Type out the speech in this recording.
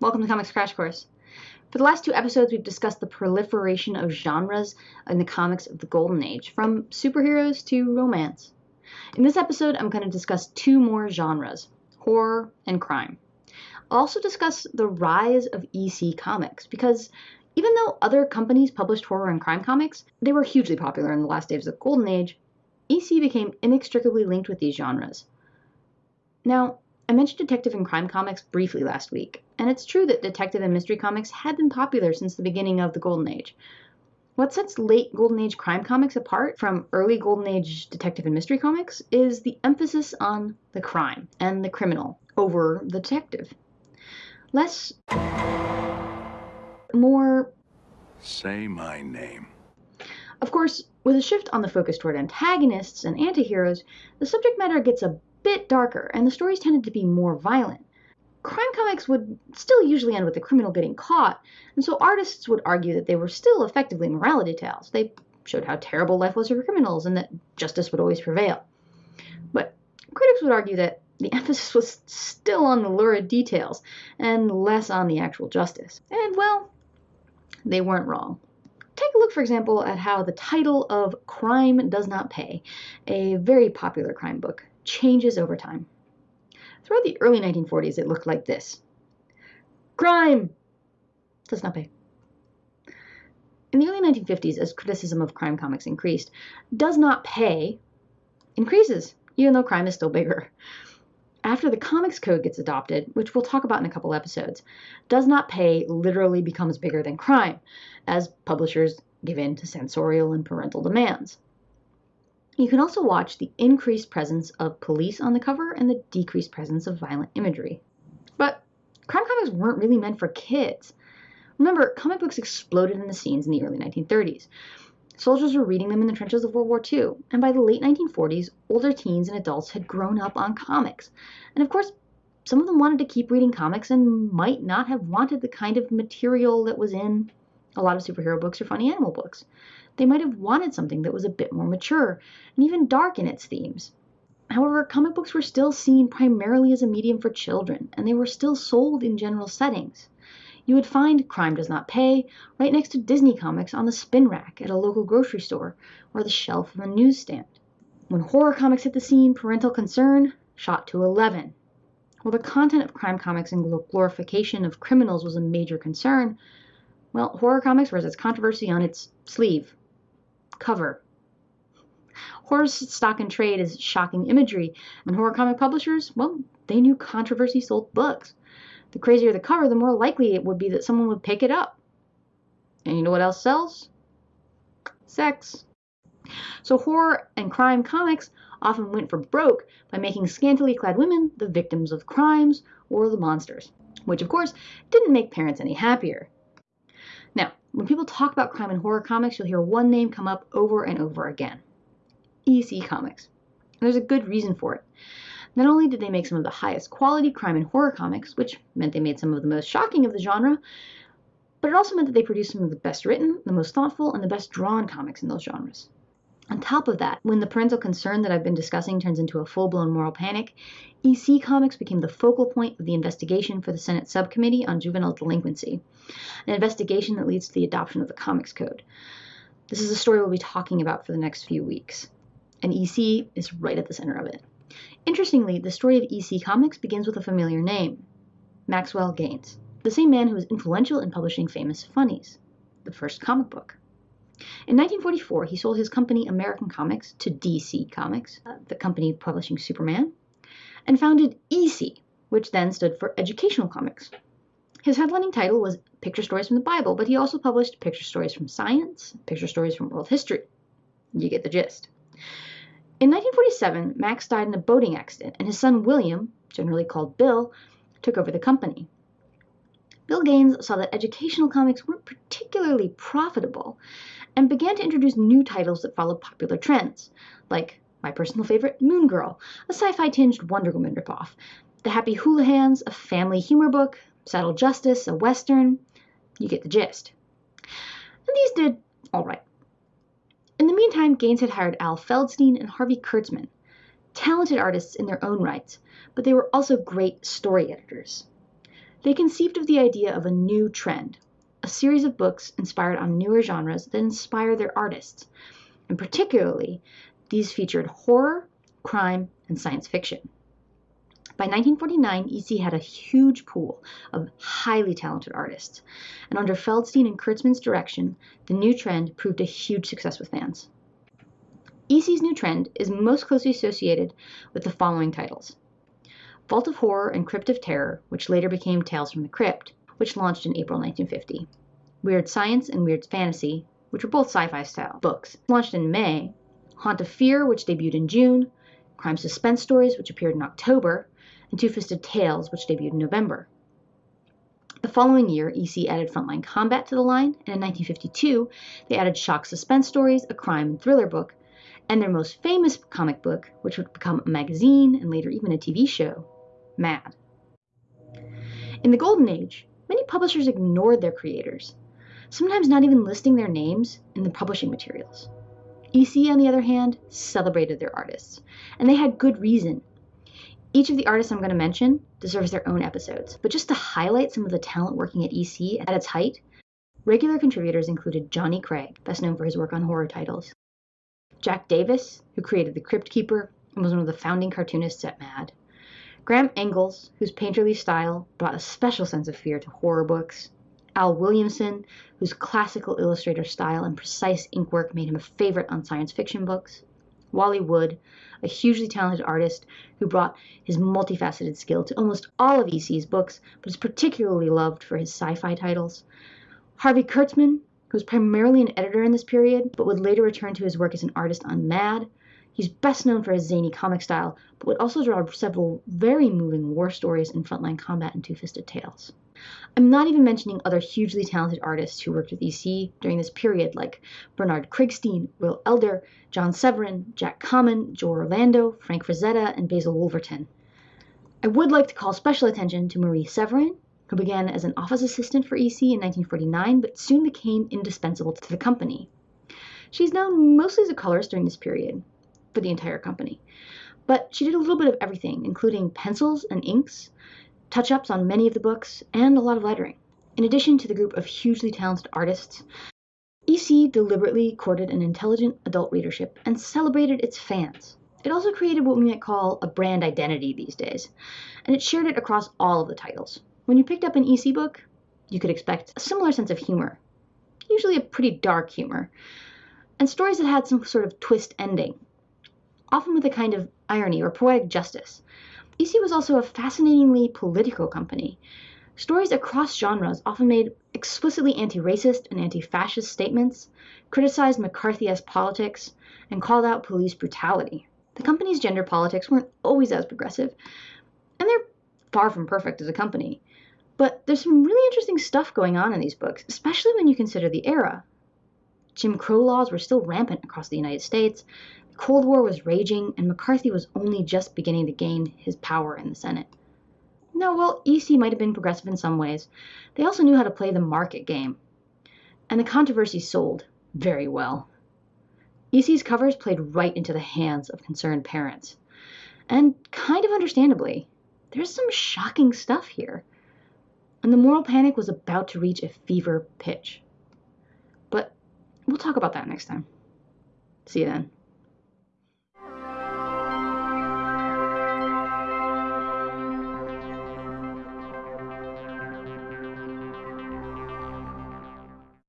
Welcome to Comics Crash Course. For the last two episodes, we've discussed the proliferation of genres in the comics of the Golden Age, from superheroes to romance. In this episode, I'm going to discuss two more genres horror and crime. I'll also discuss the rise of EC comics, because even though other companies published horror and crime comics, they were hugely popular in the last days of the Golden Age, EC became inextricably linked with these genres. Now, I mentioned detective and crime comics briefly last week, and it's true that detective and mystery comics had been popular since the beginning of the Golden Age. What sets late Golden Age crime comics apart from early Golden Age detective and mystery comics is the emphasis on the crime and the criminal over the detective. Less. more. Say my name. Of course, with a shift on the focus toward antagonists and antiheroes, the subject matter gets a bit darker, and the stories tended to be more violent. Crime comics would still usually end with the criminal getting caught, and so artists would argue that they were still effectively morality tales. They showed how terrible life was for criminals and that justice would always prevail. But critics would argue that the emphasis was still on the lurid details and less on the actual justice. And well, they weren't wrong. Take a look, for example, at how the title of Crime Does Not Pay, a very popular crime book, changes over time. Throughout the early 1940s, it looked like this Crime does not pay. In the early 1950s, as criticism of crime comics increased, does not pay increases, even though crime is still bigger. After the Comics Code gets adopted, which we'll talk about in a couple episodes, does not pay literally becomes bigger than crime, as publishers give in to censorial and parental demands. You can also watch the increased presence of police on the cover and the decreased presence of violent imagery. But crime comics weren't really meant for kids. Remember, comic books exploded in the scenes in the early 1930s. Soldiers were reading them in the trenches of World War II, and by the late 1940s, older teens and adults had grown up on comics. And of course, some of them wanted to keep reading comics and might not have wanted the kind of material that was in a lot of superhero books or funny animal books. They might have wanted something that was a bit more mature and even dark in its themes. However, comic books were still seen primarily as a medium for children, and they were still sold in general settings. You would find Crime Does Not Pay right next to Disney comics on the spin rack at a local grocery store or the shelf of a newsstand. When horror comics hit the scene, parental concern shot to 11. While the content of crime comics and glorification of criminals was a major concern, well, horror comics wears its controversy on its sleeve cover. Horror stock and trade is shocking imagery, and horror comic publishers, well, they knew controversy sold books. The crazier the cover, the more likely it would be that someone would pick it up. And you know what else sells? Sex. So horror and crime comics often went for broke by making scantily clad women the victims of crimes or the monsters, which of course didn't make parents any happier. When people talk about crime and horror comics, you'll hear one name come up over and over again EC Comics. And there's a good reason for it. Not only did they make some of the highest quality crime and horror comics, which meant they made some of the most shocking of the genre, but it also meant that they produced some of the best written, the most thoughtful, and the best drawn comics in those genres. On top of that, when the parental concern that I've been discussing turns into a full blown moral panic, EC Comics became the focal point of the investigation for the Senate Subcommittee on Juvenile Delinquency, an investigation that leads to the adoption of the Comics Code. This is a story we'll be talking about for the next few weeks, and EC is right at the center of it. Interestingly, the story of EC Comics begins with a familiar name Maxwell Gaines, the same man who was influential in publishing famous Funnies, the first comic book. In 1944, he sold his company American Comics to DC Comics, uh, the company publishing Superman, and founded EC, which then stood for Educational Comics. His headlining title was Picture Stories from the Bible, but he also published picture stories from science, picture stories from world history. You get the gist. In 1947, Max died in a boating accident, and his son William, generally called Bill, took over the company. Bill Gaines saw that educational comics weren't particularly profitable, and began to introduce new titles that followed popular trends, like my personal favorite, Moon Girl, a sci fi tinged Wonder Woman ripoff, The Happy Houlihans, a family humor book, Saddle Justice, a western. You get the gist. And these did all right. In the meantime, Gaines had hired Al Feldstein and Harvey Kurtzman, talented artists in their own rights, but they were also great story editors. They conceived of the idea of a new trend, a series of books inspired on newer genres that inspire their artists. And particularly, these featured horror, crime, and science fiction. By 1949, EC had a huge pool of highly talented artists, and under Feldstein and Kurtzman's direction, the new trend proved a huge success with fans. EC's new trend is most closely associated with the following titles Vault of Horror and Crypt of Terror, which later became Tales from the Crypt, which launched in April 1950. Weird Science and Weird Fantasy, which were both sci fi style books, launched in May. Haunt of Fear, which debuted in June. Crime Suspense Stories, which appeared in October and Two Fisted Tales, which debuted in November. The following year, EC added Frontline Combat to the line, and in 1952, they added Shock Suspense Stories, a crime and thriller book, and their most famous comic book, which would become a magazine and later even a TV show, Mad. In the Golden Age, many publishers ignored their creators, sometimes not even listing their names in the publishing materials. EC, on the other hand, celebrated their artists, and they had good reason each of the artists I'm going to mention deserves their own episodes, but just to highlight some of the talent working at EC at its height, regular contributors included Johnny Craig, best known for his work on horror titles, Jack Davis, who created The Crypt Keeper and was one of the founding cartoonists at Mad, Graham Ingels, whose painterly style brought a special sense of fear to horror books, Al Williamson, whose classical illustrator style and precise ink work made him a favorite on science fiction books, Wally Wood, a hugely talented artist who brought his multifaceted skill to almost all of EC's books, but is particularly loved for his sci fi titles. Harvey Kurtzman, who was primarily an editor in this period, but would later return to his work as an artist on Mad. He's best known for his zany comic style, but would also draw several very moving war stories in Frontline Combat and Two Fisted Tales. I'm not even mentioning other hugely talented artists who worked with EC during this period, like Bernard Krigstein, Will Elder, John Severin, Jack Kamen, Joe Orlando, Frank Frazetta, and Basil Wolverton. I would like to call special attention to Marie Severin, who began as an office assistant for EC in 1949 but soon became indispensable to the company. She's known mostly as a colorist during this period for the entire company, but she did a little bit of everything, including pencils and inks, touch ups on many of the books, and a lot of lettering. In addition to the group of hugely talented artists, EC deliberately courted an intelligent adult readership and celebrated its fans. It also created what we might call a brand identity these days, and it shared it across all of the titles. When you picked up an EC book, you could expect a similar sense of humor, usually a pretty dark humor, and stories that had some sort of twist ending, often with a kind of irony or poetic justice, EC was also a fascinatingly political company. Stories across genres often made explicitly anti racist and anti fascist statements, criticized McCarthy esque politics, and called out police brutality. The company's gender politics weren't always as progressive, and they're far from perfect as a company. But there's some really interesting stuff going on in these books, especially when you consider the era. Jim Crow laws were still rampant across the United States, Cold War was raging, and McCarthy was only just beginning to gain his power in the Senate. Now, while EC might have been progressive in some ways, they also knew how to play the market game. And the controversy sold very well. EC's covers played right into the hands of concerned parents. And kind of understandably, there's some shocking stuff here. And the moral panic was about to reach a fever pitch. But we'll talk about that next time. See you then.